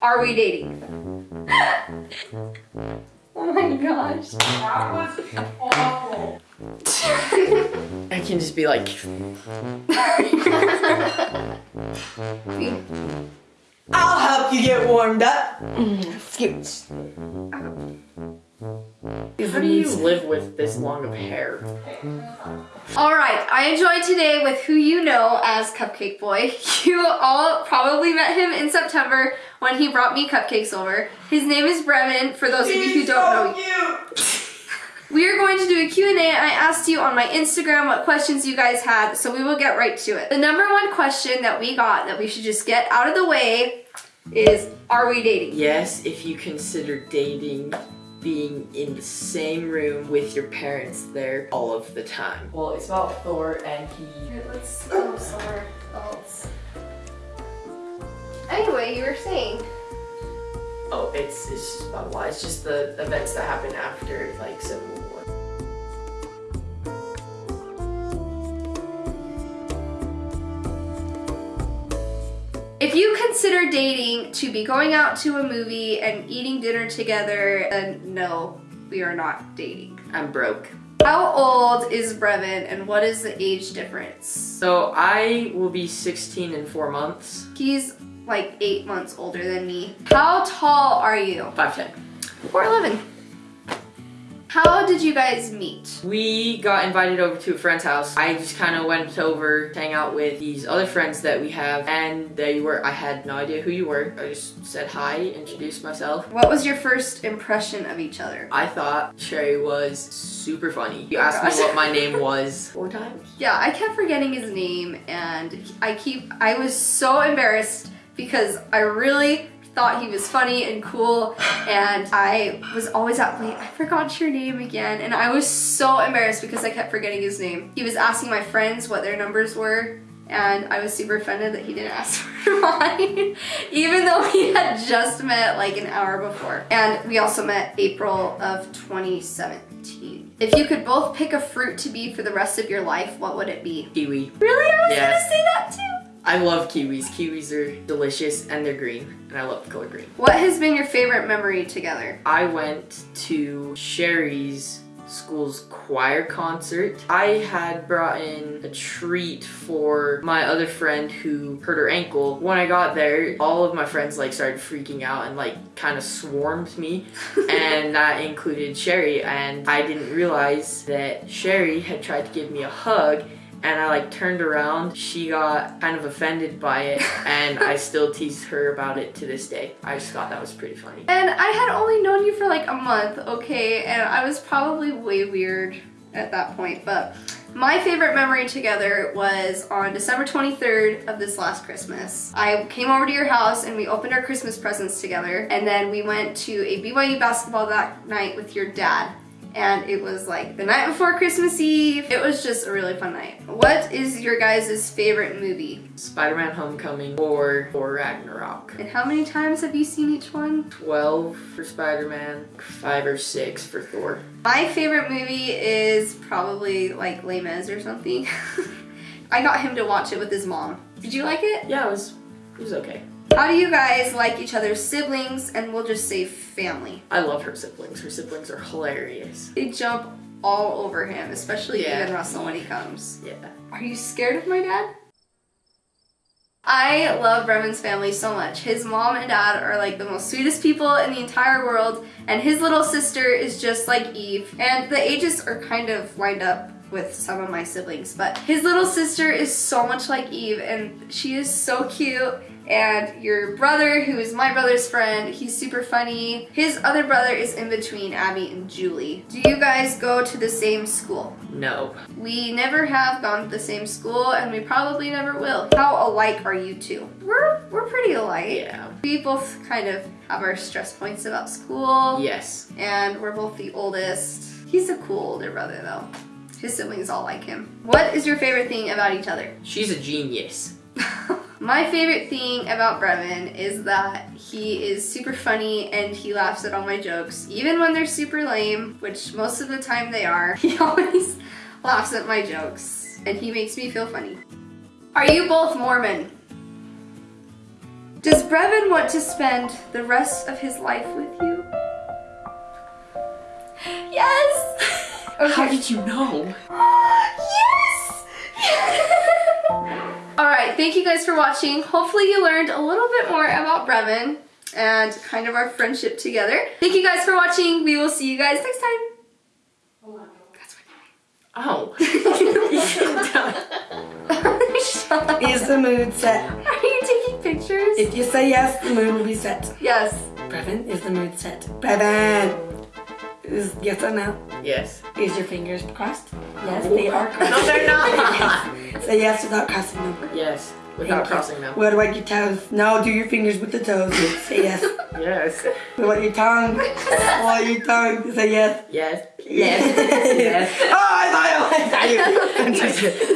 Are we dating? oh my gosh. That was awful. I can just be like, I'll help you get warmed up. How do you live with this long of hair? All right, I enjoyed today with who you know as Cupcake Boy. You all probably met him in September when he brought me cupcakes over. His name is Brevin, for those of you who don't know. We are going to do a Q&A. I asked you on my Instagram what questions you guys had, so we will get right to it. The number one question that we got that we should just get out of the way is, are we dating? Yes, if you consider dating being in the same room with your parents there all of the time. Well, it's about Thor and he... Let's Anyway, you were saying. Oh, it's, it's just about why. It's just the events that happen after, like, Civil War. If you consider dating to be going out to a movie and eating dinner together, then no, we are not dating. I'm broke. How old is Brevin and what is the age difference? So I will be 16 in four months. He's like eight months older than me. How tall are you? 5'10". 4'11". How did you guys meet? We got invited over to a friend's house. I just kind of went over to hang out with these other friends that we have and there you were. I had no idea who you were. I just said hi, introduced myself. What was your first impression of each other? I thought Sherry was super funny. You Oh asked me what my name was four times. Yeah, I kept forgetting his name and I keep I was so embarrassed because I really thought he was funny and cool and I was always at wait, I forgot your name again and I was so embarrassed because I kept forgetting his name. He was asking my friends what their numbers were and I was super offended that he didn't ask for mine even though we had just met like an hour before. And we also met April of 2017. If you could both pick a fruit to be for the rest of your life, what would it be? Kiwi. Really? I was Yeah. gonna say that too. I love kiwis. Kiwis are delicious and they're green and I love the color green. What has been your favorite memory together? I went to Sherry's school's choir concert. I had brought in a treat for my other friend who hurt her ankle. When I got there, all of my friends like started freaking out and like kind of swarmed me and that included Sherry and I didn't realize that Sherry had tried to give me a hug and I like turned around. She got kind of offended by it and I still tease her about it to this day. I just thought that was pretty funny. And I had only known you for like a month, okay, and I was probably way weird at that point, but my favorite memory together was on December 23rd of this last Christmas. I came over to your house and we opened our Christmas presents together, and then we went to a BYU basketball that night with your dad. And it was like the night before Christmas Eve. It was just a really fun night. What is your guys' favorite movie? Spider-Man Homecoming or or Ragnarok. And how many times have you seen each one? 12 for Spider-Man, 5 or 6 for Thor. My favorite movie is probably like Les Mis or something. I got him to watch it with his mom. Did you like it? Yeah, it was it was okay. How do you guys like each other's siblings and we'll just say family? I love her siblings. Her siblings are hilarious. They jump all over him, especially Yeah. even Russell when he comes. Yeah. Are you scared of my dad? I love Brevin's family so much. His mom and dad are like the most sweetest people in the entire world, and his little sister is just like Eve. And the ages are kind of lined up with some of my siblings, but his little sister is so much like Eve, and she is so cute. And your brother, who is my brother's friend, he's super funny. His other brother is in between Abby and Julie. Do you guys go to the same school? No. We never have gone to the same school and we probably never will. How alike are you two? We're we're pretty alike. Yeah. We both kind of have our stress points about school Yes. and we're both the oldest. He's a cool older brother though. His siblings all like him. What is your favorite thing about each other? She's a genius. My favorite thing about Brevin is that he is super funny and he laughs at all my jokes, even when they're super lame, which most of the time they are. He always laughs at my jokes and he makes me feel funny. Are you both Mormon? Does Brevin want to spend the rest of his life with you? Okay. How did you know? yes! Alright, thank you guys for watching. Hopefully you learned a little bit more about Brevin and kind of our friendship together. Thank you guys for watching. We will see you guys next time. Oh. oh. Shut Is the mood set? Are you taking pictures? If you say yes, the mood will be set. yes. Brevin, is the mood set? Brevin! Is yes or no? yes. Is your fingers crossed? Yes, they are crossed. No, they're not. Say yes without crossing them. yes. Without Thank you. crossing them. What about your toes? No, do your fingers with the toes. Say yes. Yes. What about your tongue? What about your tongue? Say yes. Yes. Yes. Yes. oh, I thought I you.